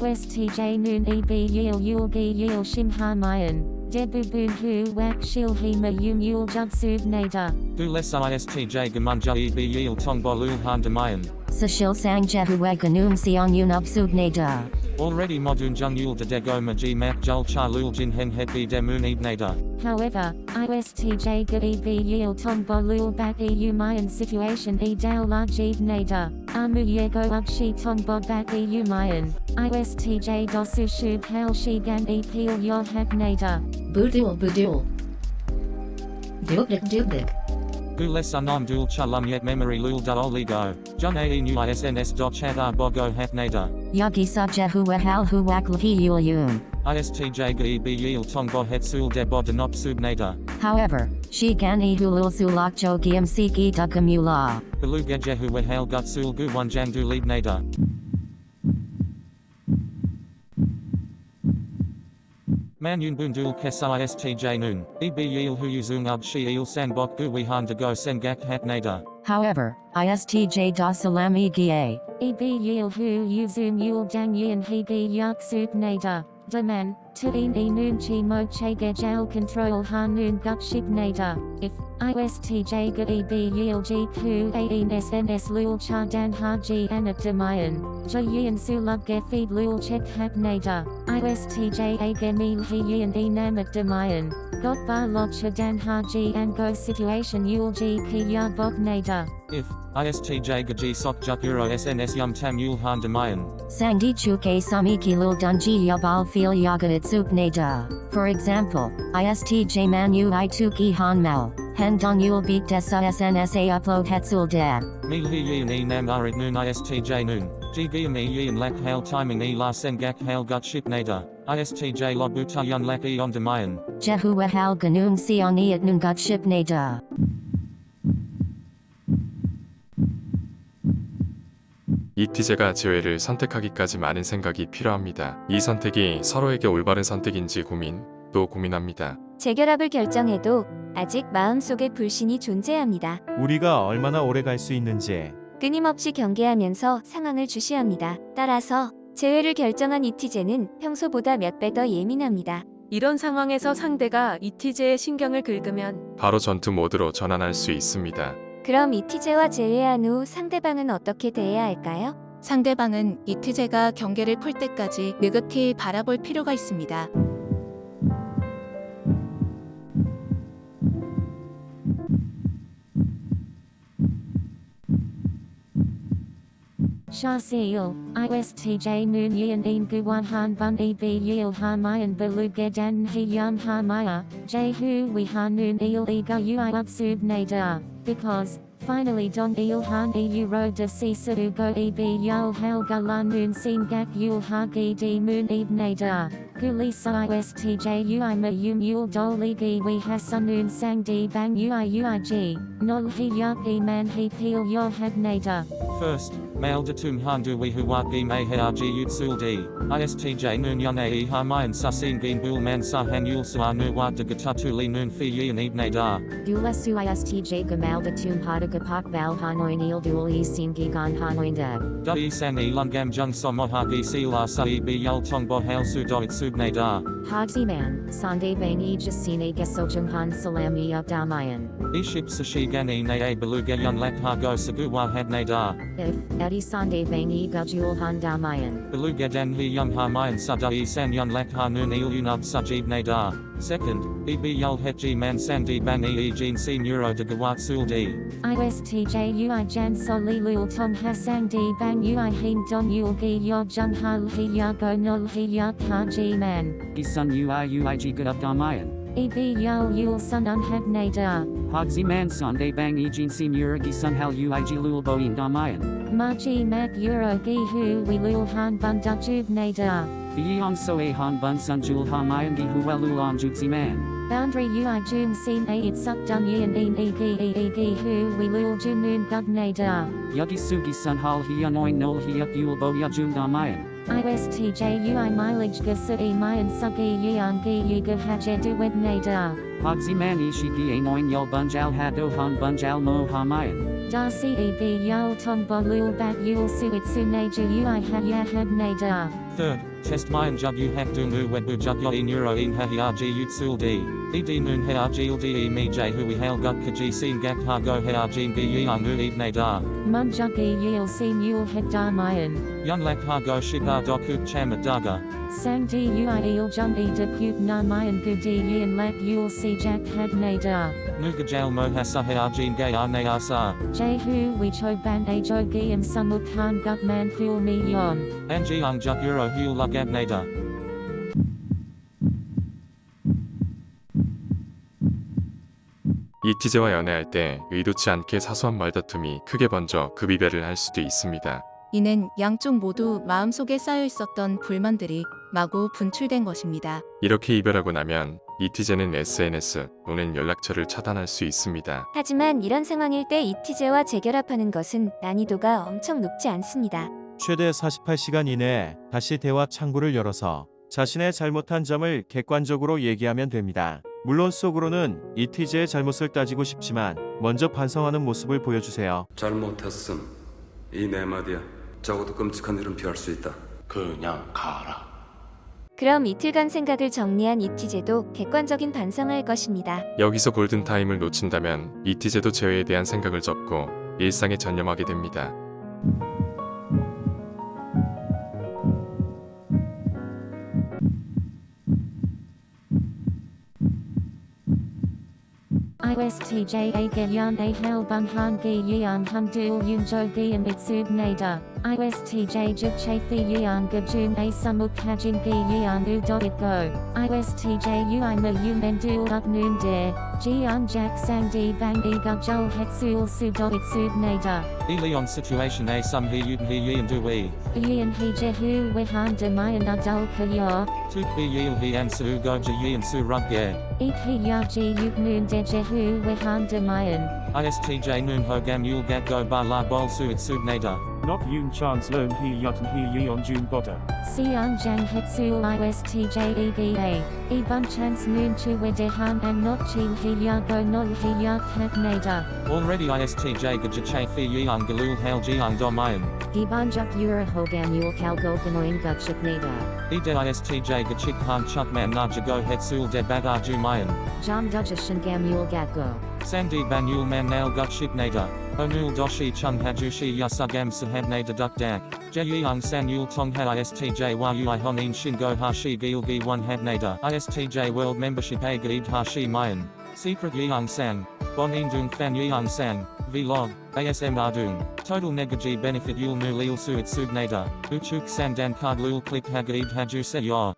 ISTJ noon eb yil yul gi yil shim ha mayan. Debu bu hu wak shil he ma yum yul jub sub nada. Du les istj gamunja e b yil tongbo lul han demayan. Sashil sang jehuwe ganum siong unub subnada. Already modun jung yul de dego maji mak jul cha lul jin hen het b demun ibnada. However, ISTJ ga eb yil tongbo lul bat eu mayan situation e dal la jeed nada. Amu yego ug shi tongbo bat eu mayan. ISTJ dosu shub hal shi gan e peel yod hak nada. Budul budul. Dubdik dubdik. Gu les anon dul cha lum yet memory lul da oligo. Jun ae nu isns do chat ar bogo hat nada. Yagi sa jehuwe hal huwak lhi yul yun. ISTJ e b yil tongbo het sul de bo denop sub nada. However, she gan e hulul sulak jo giam siki dukamula. Belu gejehu we hail gut sul gu one jang du lead Man yun bun dul kes istj nun. Eb yil hu yuzung ub shi il san bok gu we de go sen gak hat nada. However, ISTJ da salami gie. Eb yil hu yuzum yul dang yin he gi yak sub nada. Daman, to in e noon chi mo che ge jal control ha noon gut shib nada. If, ISTJ ga e b yil g ku a in sns lul cha dan ha g anak demayan. Ja yin su lub ge feed lul check hat nada. ISTJ a ge mil he yin e namak demayan. Got ba lot cha dan ha g and go situation yul g ki ya bok nada. If, istj gaji sok juk euro sns yum tam yul han demayan. Sangdi chuke samiki lul dunji yabal feel yaga itsuk nada. For example, ISTJ manu han mal. Hen dong yul beat desa snsa upload hetsul dab. Mil he yin e nam arid noon istj noon. G giam e yin lak hail timing e la sen gak hail gut ship nada. ISTJ lo buta yun lak e on demayan. Jehuwe hal ganum sioni at nungut ship nada. 이티제가 지회를 선택하기까지 많은 생각이 필요합니다. 이 선택이 서로에게 올바른 선택인지 고민, 또 고민합니다. 재결합을 결정해도 아직 마음속에 불신이 존재합니다. 우리가 얼마나 오래 갈 수 있는지 끊임없이 경계하면서 상황을 주시합니다. 따라서 재회를 결정한 이티제는 평소보다 몇 배 더 예민합니다. 이런 상황에서 상대가 이티제의 신경을 긁으면 바로 전투 모드로 전환할 수 있습니다. 그럼 이티제와 재회한 후 상대방은 어떻게 대해야 할까요? 상대방은 이티제가 경계를 풀 때까지 느긋히 바라볼 필요가 있습니다. Shah Seal, ISTJ Noon Yin Een Guwan Han Bun E B Yil Ha Mayan Balu Gedan He Yum Ha Maya, ah, J Hu We Ha Noon Il E Ga Ui Up Sub Nada, ah, because, finally Dong Il Han E U Ro De Si Su Go E B Yul Hal Ga La Noon Sin Gak Yul Ha Gi Di Moon Eb Nada. Ah, Guli sa ISTJ Ui Ma Yum Yul Dol Li Gi We Ha Sun Noon Sang Di Bang Ui Ui G, Nol He Yak E Man He Peel Yol Hag Nada. First, mail de tum handu we huwagi me harg utsul d. ISTJ noon yun ae ha mayan susin gin bul man sa han yul sa nu wa de gatatuli noon fi yin ibne da. Dulesu ISTJ gamal de tum hada gapak bal hanoin il dul e sin gigan hanoin deb. Da i san e lungam jung so mohagi si la sa i bi yul tong bo hail su do it subne da. Hogzi man, Sande bang e jasine gesojung han salam e up damayan. Iship sashi gan e ne beluga yun lak ha go sagu wa had ne da. If, Eddie Sande bang e gajul han damayan. Beluga he yum ha mayan sa san yun lak ha noon il unub sajib ne. Second, e bi yul het g man san di bang e e jin si neuro de gawat sul d. ISTJ Ui Jan So Li Lul Tong Hasang Di Bang Ui Hin Don Yul Gi Yo Jung Ha Li Ya Go Nol Hi Yak Ha Ji Man. Isun ui uig good up damayan. EB Yul Yul Sun Unhag Nada. Hogzi man Sunday bang ejin senior gisun hal uig lul boin damayan. Maji Mag Euro Gi Hu We Lul Han Bun Dajub Nada. Vion so a han bun sun jul hamayan gi huelul on jutsi man. Boundary Ui Jun Sin A It Suck Dun Yin Een E Gi E E Gi Hu We Lul Jumun Gug Nada. Yugi sugi sun hal hi anoin nol hi up yul bo ya jum damayan. ISTJ Ui Mileage Gasa E Mayan Sugi Yang Gi Yuga Haje Duwed Nada. Hogzi man ishi gi anoin yul bunjal hado han bunjal mo hamayan. Da ceb yul tong bo lul bat yul suit sunaja ui ha ya had nada. Third, test mayan jug u hak dung u wet bu jug yo e in ha hi rg ut sul d. Ed rg il de me j hu we hail gut ka g sin gak ha go he rg gi yang u eb da. Mun jugi yul sim yul head da mayan. Yun lak ha go shiga dokuk cham daga. Sang di ui il jung e de put na mayan gu di yin lak yul si jack had nada. Nuga jail mo ha sa he rg gay ar ne sa. Jehu we cho ban a jo giam samuk han gut man ful mi yon. Anji ang juk euro hul lug ab nada. 이티제와 연애할 때 의도치 않게 사소한 말다툼이 크게 번져 급이별을 할 수도 있습니다. 이는 양쪽 모두 마음속에 쌓여 있었던 불만들이 마구 분출된 것입니다. 이렇게 이별하고 나면 이티제는 SNS 또는 연락처를 차단할 수 있습니다. 하지만 이런 상황일 때 이티제와 재결합하는 것은 난이도가 엄청 높지 않습니다. 최대 48시간 이내에 다시 대화 창구를 열어서 자신의 잘못한 점을 객관적으로 얘기하면 됩니다. 물론 속으로는 이티제의 잘못을 따지고 싶지만 먼저 반성하는 모습을 보여주세요. 잘못했음. 이 네 마디야. 적어도 끔찍한 일은 피할 수 있다. 그냥 가라. 그럼 이틀간 생각을 정리한 이티제도 객관적인 반성을 할 것입니다. 여기서 골든타임을 놓친다면 이티제도 재회에 대한 생각을 접고 일상에 전념하게 됩니다. ISTJ a yan a hal bung han gi hum yun jo gi. ISTJ jib che fi yan gajum a sumuk hajin gi yan u do go. ISTJ ui ma yu men dual up noon de. Jian jack sang di bang e hetsul su do itsub nada. Leon situation a sum he yut he yin du we. He jehu wehan de mayan adul kayor. Tuk be yil he an su go ja su rug ge. Eat he ya ji yut noon de jehu wehan de mayan. ISTJ noon ho gam yul gat go ba la bol su it nada. Nok yun chance learn he yut and he yi on june boda. Sian Jang Hetsul ISTJ EGA, E Bun Chance Noon Chu Wedehan and Not Chi He Ya Go Not He Ya Kat Nada. Already ISTJ ga che fi yang galul hail jiang do mayan. Ibanjuk Ura Hogam Yul Kalgo Ganoin Gutship Nada. E de ISTJ ga han chuk man na jago hetsul de bagar ju mayan. Jam Dujashan Gam Yul Gatgo. Sandi banyul man nail gut ship nada. Onul doshi chung hajushi yasugam sahab nada duk dak. Jeyang san yul tong ha ISTJ yu i honin shingo hashi gil gi one had nada. ISTJ world membership a gaib hashi mayan. Secret yang sang. Bon indung fan yang sang. Vlog. ASM ardung. Total negaji benefit yul nu lil suit sub nada. Uchuk sandan card lul click hagaib haju se yor.